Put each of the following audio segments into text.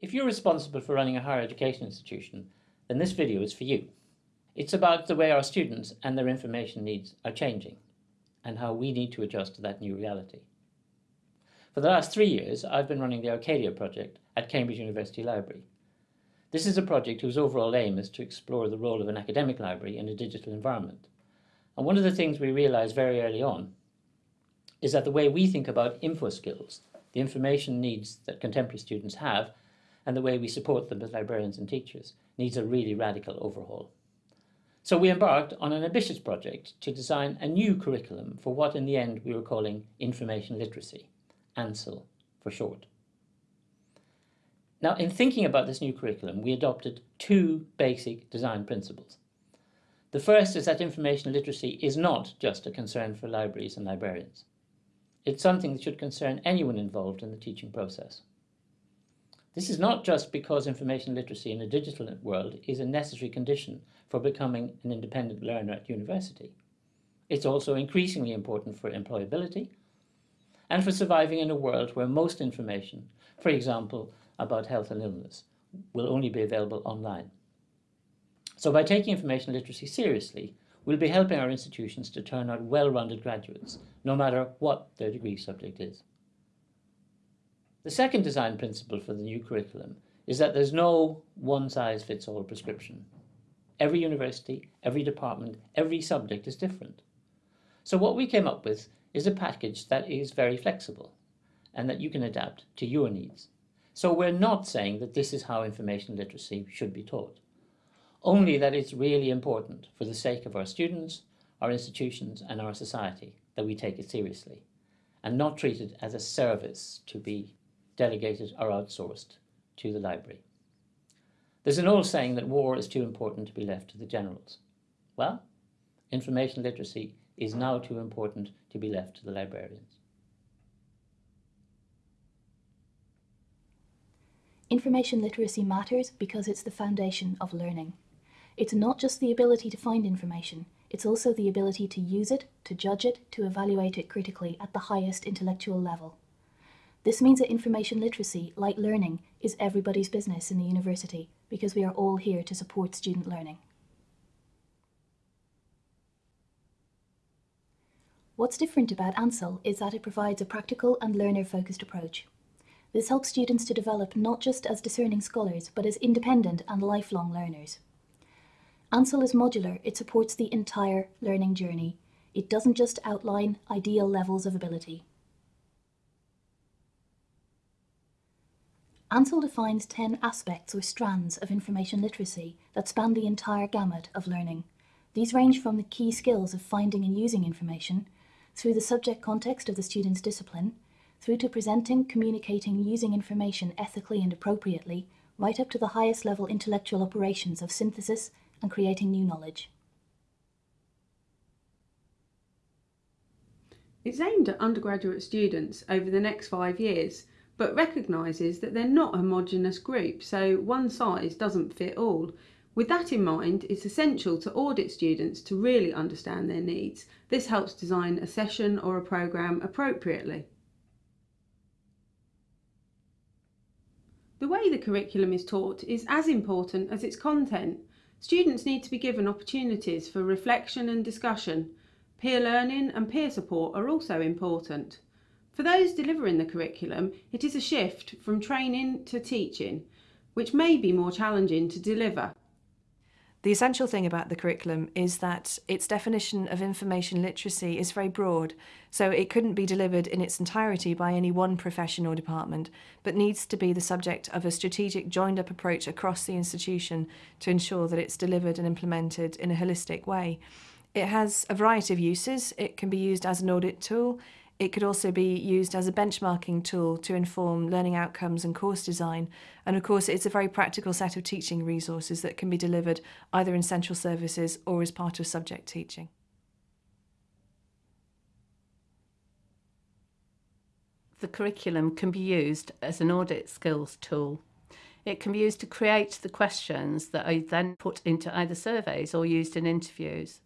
If you're responsible for running a higher education institution, then this video is for you. It's about the way our students and their information needs are changing and how we need to adjust to that new reality. For the last three years, I've been running the Arcadia project at Cambridge University Library. This is a project whose overall aim is to explore the role of an academic library in a digital environment. And one of the things we realized very early on is that the way we think about info skills, the information needs that contemporary students have, and the way we support them as librarians and teachers needs a really radical overhaul. So we embarked on an ambitious project to design a new curriculum for what in the end we were calling information literacy, ANCIL for short. Now in thinking about this new curriculum we adopted two basic design principles. The first is that information literacy is not just a concern for libraries and librarians. It's something that should concern anyone involved in the teaching process. This is not just because information literacy in a digital world is a necessary condition for becoming an independent learner at university. It's also increasingly important for employability and for surviving in a world where most information, for example, about health and illness, will only be available online. So by taking information literacy seriously, we'll be helping our institutions to turn out well-rounded graduates, no matter what their degree subject is. The second design principle for the new curriculum is that there's no one-size-fits-all prescription. Every university, every department, every subject is different. So what we came up with is a package that is very flexible and that you can adapt to your needs. So we're not saying that this is how information literacy should be taught, only that it's really important for the sake of our students, our institutions and our society that we take it seriously and not treat it as a service to be delegated or outsourced to the library. There's an old saying that war is too important to be left to the generals. Well, information literacy is now too important to be left to the librarians. Information literacy matters because it's the foundation of learning. It's not just the ability to find information, it's also the ability to use it, to judge it, to evaluate it critically at the highest intellectual level. This means that information literacy, like learning, is everybody's business in the university because we are all here to support student learning. What's different about ANCIL is that it provides a practical and learner-focused approach. This helps students to develop not just as discerning scholars, but as independent and lifelong learners. ANCIL is modular, it supports the entire learning journey. It doesn't just outline ideal levels of ability. ANCIL defines 10 aspects or strands of information literacy that span the entire gamut of learning. These range from the key skills of finding and using information, through the subject context of the student's discipline, through to presenting, communicating, using information ethically and appropriately, right up to the highest level intellectual operations of synthesis and creating new knowledge. It's aimed at undergraduate students over the next five years but recognises that they're not a homogenous group, so one size doesn't fit all. With that in mind, it's essential to audit students to really understand their needs. This helps design a session or a programme appropriately. The way the curriculum is taught is as important as its content. Students need to be given opportunities for reflection and discussion. Peer learning and peer support are also important. For those delivering the curriculum, it is a shift from training to teaching, which may be more challenging to deliver. The essential thing about the curriculum is that its definition of information literacy is very broad, so it couldn't be delivered in its entirety by any one profession or department, but needs to be the subject of a strategic joined-up approach across the institution to ensure that it's delivered and implemented in a holistic way. It has a variety of uses. It can be used as an audit tool, it could also be used as a benchmarking tool to inform learning outcomes and course design. And of course, it's a very practical set of teaching resources that can be delivered either in central services or as part of subject teaching. The curriculum can be used as an audit skills tool. It can be used to create the questions that are then put into either surveys or used in interviews.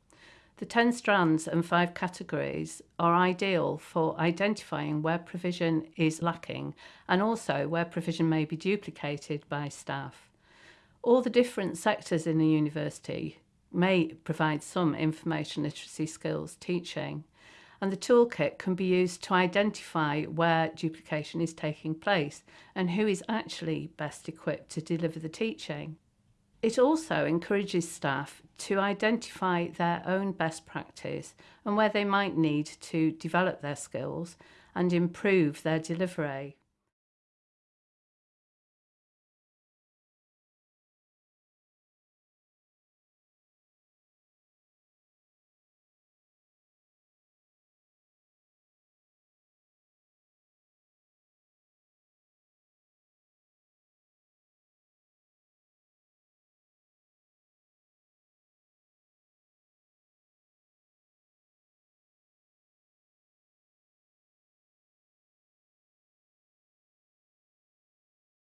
The 10 strands and 5 categories are ideal for identifying where provision is lacking and also where provision may be duplicated by staff. All the different sectors in the university may provide some information literacy skills teaching, and the toolkit can be used to identify where duplication is taking place and who is actually best equipped to deliver the teaching. It also encourages staff to identify their own best practice and where they might need to develop their skills and improve their delivery.